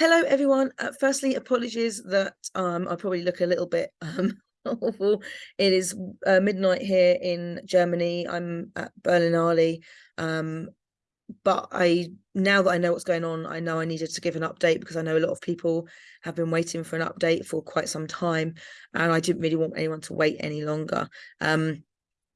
Hello, everyone. Uh, firstly, apologies that um, I probably look a little bit um, awful. It is uh, midnight here in Germany. I'm at Berlinale. Um, but I now that I know what's going on, I know I needed to give an update because I know a lot of people have been waiting for an update for quite some time, and I didn't really want anyone to wait any longer. Um,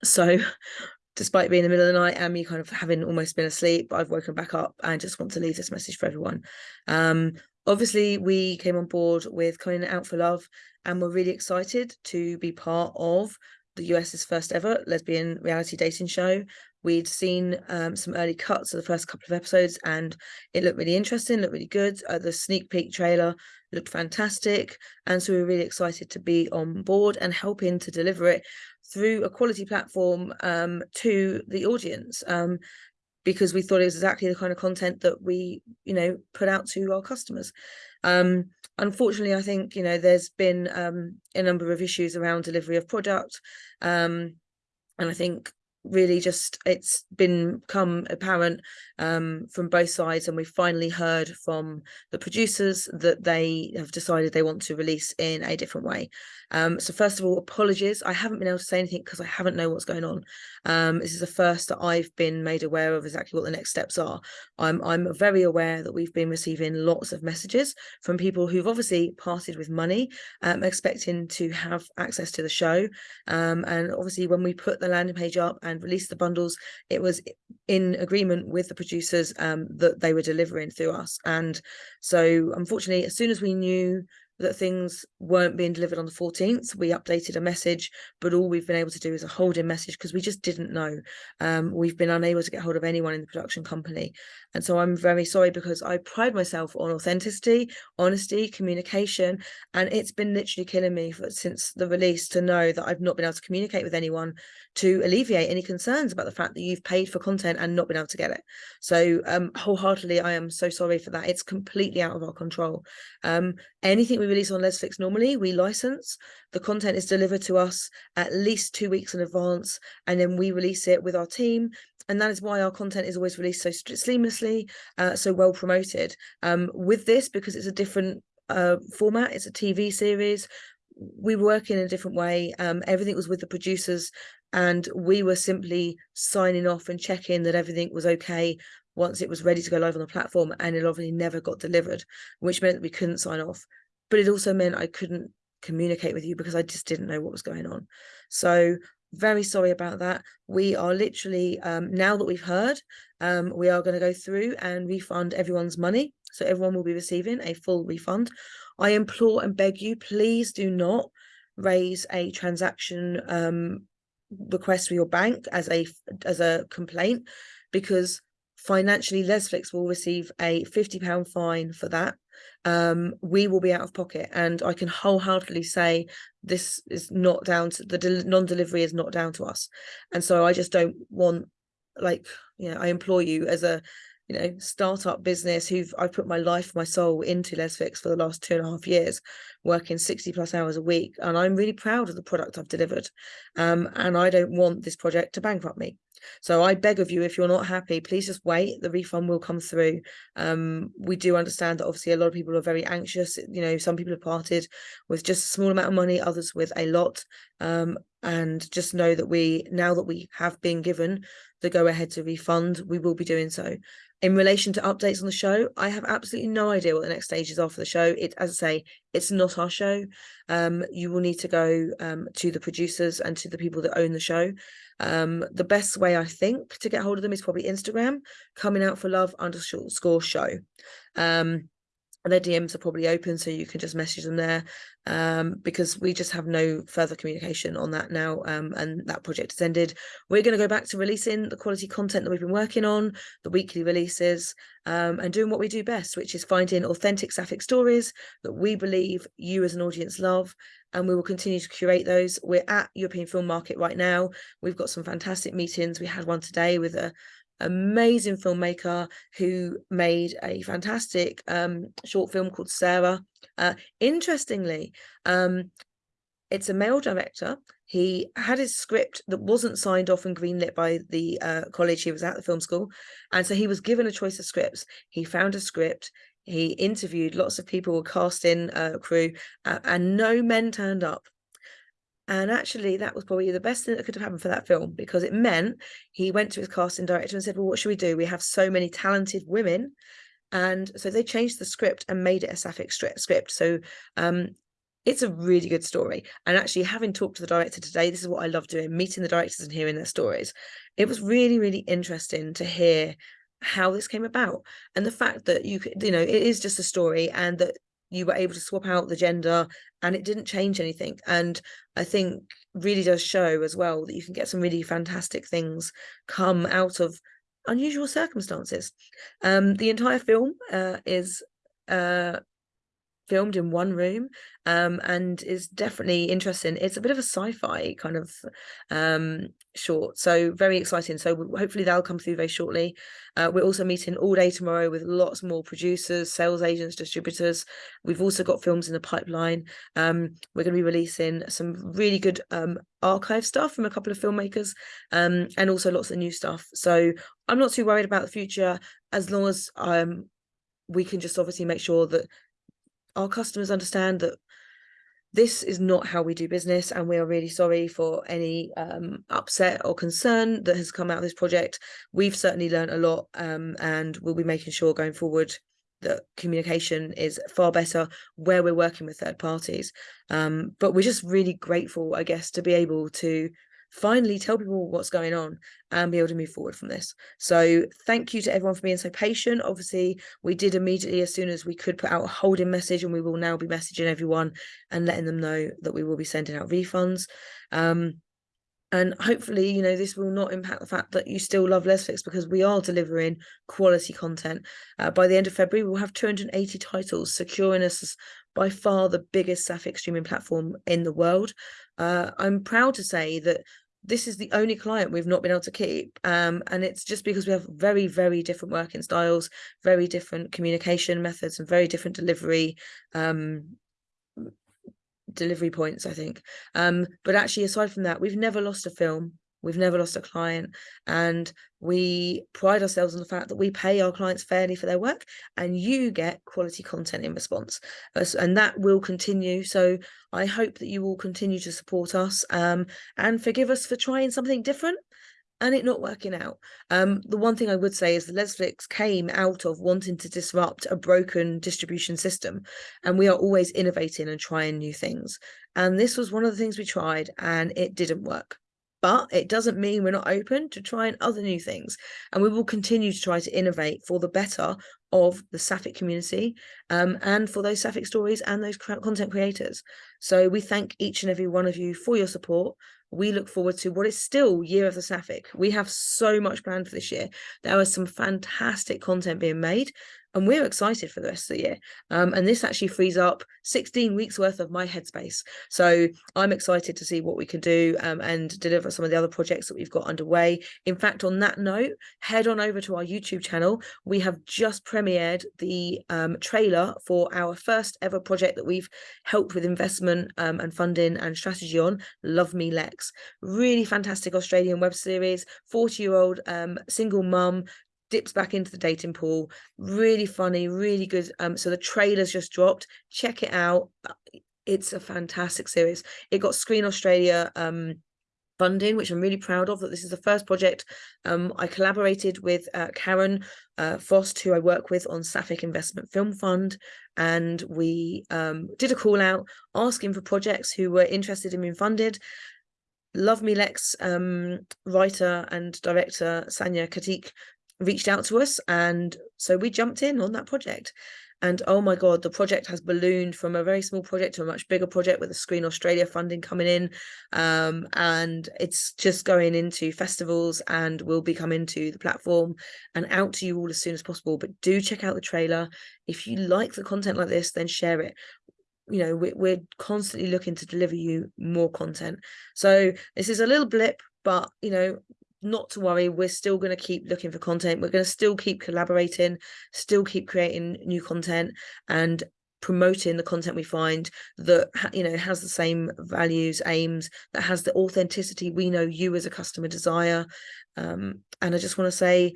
so despite being in the middle of the night and me kind of having almost been asleep, I've woken back up and just want to leave this message for everyone. Um, obviously, we came on board with Coming Out for Love and we're really excited to be part of the US's first ever lesbian reality dating show. We'd seen um, some early cuts of the first couple of episodes and it looked really interesting, looked really good. Uh, the sneak peek trailer looked fantastic. And so we we're really excited to be on board and helping to deliver it through a quality platform um, to the audience um, because we thought it was exactly the kind of content that we, you know, put out to our customers. Um, unfortunately, I think, you know, there's been um, a number of issues around delivery of product. Um, and I think really just it's been become apparent um, from both sides and we've finally heard from the producers that they have decided they want to release in a different way. Um, so first of all apologies. I haven't been able to say anything because i haven't know what's going on. Um, this is the first that i've been made aware of exactly what the next steps are. I'm i'm very aware that we've been receiving lots of messages from people who've obviously parted with money um, expecting to have access to the show. Um, and obviously when we put the landing page up and released the bundles it was in agreement with the producers um, that they were delivering through us. And so unfortunately, as soon as we knew that things weren't being delivered on the 14th we updated a message but all we've been able to do is a holding message because we just didn't know. Um, we've been unable to get hold of anyone in the production company. And so i'm very sorry because i pride myself on authenticity honesty communication and it's been literally killing me for, since the release to know that i've not been able to communicate with anyone to alleviate any concerns about the fact that you've paid for content and not been able to get it. So um, wholeheartedly i am so sorry for that. It's completely out of our control. Um, anything we release on Lesflix normally, we license. The content is delivered to us at least two weeks in advance, and then we release it with our team. And that is why our content is always released so seamlessly, uh, so well promoted. Um, with this, because it's a different uh, format, it's a TV series, we work in a different way. Um, everything was with the producers and we were simply signing off and checking that everything was okay once it was ready to go live on the platform and it obviously never got delivered which meant we couldn't sign off but it also meant I couldn't communicate with you because I just didn't know what was going on. So very sorry about that. We are literally, um, now that we've heard, um, we are going to go through and refund everyone's money. So everyone will be receiving a full refund. I implore and beg you, please do not raise a transaction um, request for your bank as a as a complaint because financially Lesflix will receive a 50 pound fine for that um, we will be out of pocket. And I can wholeheartedly say this is not down to the non-delivery is not down to us. And so I just don't want, like, you know, I implore you as a, you know, startup business who've I've put my life, my soul into Lesflix for the last two and a half years, working 60 plus hours a week. And I'm really proud of the product I've delivered. Um, and I don't want this project to bankrupt me. So I beg of you, if you're not happy, please just wait. The refund will come through. Um, we do understand that obviously a lot of people are very anxious. You know, some people have parted with just a small amount of money, others with a lot. Um, and just know that we, now that we have been given the go ahead to refund, we will be doing so. In relation to updates on the show, I have absolutely no idea what the next stages are for the show. It, as I say, it's not our show. Um, you will need to go um, to the producers and to the people that own the show. Um, the best way I think to get hold of them is probably Instagram, coming out for love underscore show. Um, and their DMs are probably open, so you can just message them there um, because we just have no further communication on that now um, and that project has ended. We're going to go back to releasing the quality content that we've been working on, the weekly releases, um, and doing what we do best, which is finding authentic sapphic stories that we believe you as an audience love, and we will continue to curate those. We're at European Film Market right now. We've got some fantastic meetings. We had one today with a amazing filmmaker who made a fantastic um, short film called Sarah. Uh, interestingly, um, it's a male director. He had his script that wasn't signed off and greenlit by the uh, college he was at, the film school. And so he was given a choice of scripts. He found a script. he interviewed lots of people, casting uh, crew, uh, and no men turned up. And actually, that was probably the best thing that could have happened for that film because it meant he went to his casting director and said, Well, what should we do? We have so many talented women. And so they changed the script and made it a sapphic script. So um, it's a really good story. And actually, having talked to the director today, this is what I love doing meeting the directors and hearing their stories. It was really, really interesting to hear how this came about and the fact that you could, you know, it is just a story and that you were able to swap out the gender and it didn't change anything and i think really does show as well that you can get some really fantastic things come out of unusual circumstances. Um the entire film uh, is uh filmed in one room um, and is definitely interesting. It's a bit of a sci-fi kind of um, short, so very exciting. So hopefully that'll come through very shortly. Uh, we're also meeting all day tomorrow with lots more producers, sales agents, distributors. We've also got films in the pipeline. Um, we're going to be releasing some really good um, archive stuff from a couple of filmmakers um, and also lots of new stuff. So I'm not too worried about the future as long as um, we can just obviously make sure that our customers understand that this is not how we do business and we are really sorry for any um, upset or concern that has come out of this project. We've certainly learned a lot um, and we'll be making sure going forward that communication is far better where we're working with third parties. Um, but we're just really grateful i guess to be able to finally tell people what's going on and be able to move forward from this. So thank you to everyone for being so patient. Obviously, we did immediately as soon as we could put out a holding message and we will now be messaging everyone and letting them know that we will be sending out refunds. Um, and hopefully, you know, this will not impact the fact that you still love Lesflix because we are delivering quality content. Uh, by the end of February, we'll have 280 titles, securing us by far the biggest Sapphic streaming platform in the world. Uh, I'm proud to say that this is the only client we've not been able to keep um, and it's just because we have very very different working styles very different communication methods and very different delivery um, delivery points i think. Um, but actually aside from that we've never lost a film We've never lost a client. And we pride ourselves on the fact that we pay our clients fairly for their work and you get quality content in response. And that will continue. So I hope that you will continue to support us um, and forgive us for trying something different and it not working out. Um, the one thing I would say is that Lesflix came out of wanting to disrupt a broken distribution system, and we are always innovating and trying new things. And this was one of the things we tried, and it didn't work but it doesn't mean we're not open to trying other new things. And we will continue to try to innovate for the better of the Sapphic community um, and for those Sapphic stories and those content creators. So we thank each and every one of you for your support. We look forward to what is still Year of the Sapphic. We have so much planned for this year. There is some fantastic content being made and we're excited for the rest of the year. Um, and this actually frees up 16 weeks worth of my headspace. So I'm excited to see what we can do um, and deliver some of the other projects that we've got underway. In fact, on that note, head on over to our YouTube channel. We have just premiered the um, trailer for our first ever project that we've helped with investment um, and funding and strategy on, Love Me Lex. Really fantastic Australian web series, 40 year old um, single mum dips back into the dating pool. Really funny really good um so the trailer's just dropped. Check it out. Uh, it's a fantastic series. It got screen australia um funding which i'm really proud of that this is the first project um i collaborated with uh, karen uh, Fost, who I work with on Sapphic Investment Film Fund, and we um, did a call out asking for projects who were interested in being funded. Love Me Lex um, writer and director Sanya Katik reached out to us and so we jumped in on that project. And oh my god the project has ballooned from a very small project to a much bigger project with the screen australia funding coming in. Um, and it's just going into festivals and will be coming to the platform and out to you all as soon as possible. But do check out the trailer. If you like the content like this then share it. You know we're, we're constantly looking to deliver you more content. So this is a little blip but you know not to worry we're still going to keep looking for content we're going to still keep collaborating still keep creating new content and promoting the content we find that you know has the same values aims that has the authenticity we know you as a customer desire. Um, and i just want to say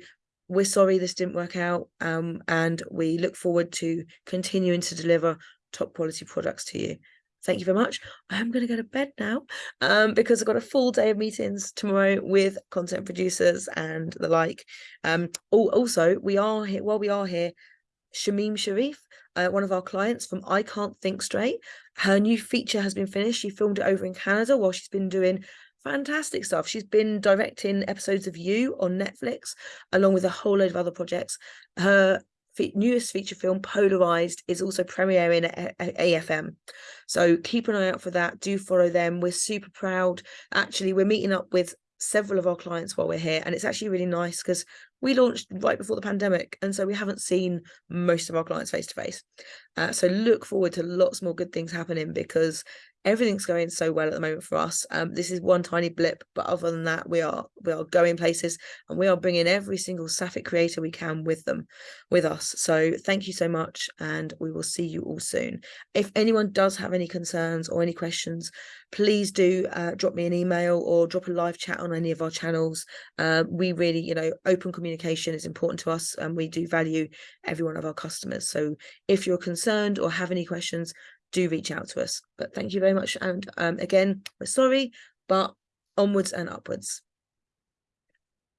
we're sorry this didn't work out um, and we look forward to continuing to deliver top quality products to you thank you very much i'm going to go to bed now um, because i've got a full day of meetings tomorrow with content producers and the like um, also we are here while we are here Shamim Sarif uh, one of our clients from i can't think straight her new feature has been finished she filmed it over in canada while she's been doing fantastic stuff. She's been directing episodes of You on Netflix, along with a whole load of other projects. Her newest feature film, Polarized, is also premiering at AFM. So keep an eye out for that. Do follow them. We're super proud. Actually, we're meeting up with several of our clients while we're here, and it's actually really nice because we launched right before the pandemic and so we haven't seen most of our clients face to face so look forward to lots more good things happening because everything's going so well at the moment for us. Um, this is one tiny blip but other than that we are we are going places and we are bringing every single sapphic creator we can with them with us. So thank you so much and we will see you all soon. If anyone does have any concerns or any questions please do uh, drop me an email or drop a live chat on any of our channels. Uh, we really you know open communication is important to us and we do value every one of our customers so if you're concerned or have any questions do reach out to us. But thank you very much. And um, again, we're sorry, but onwards and upwards.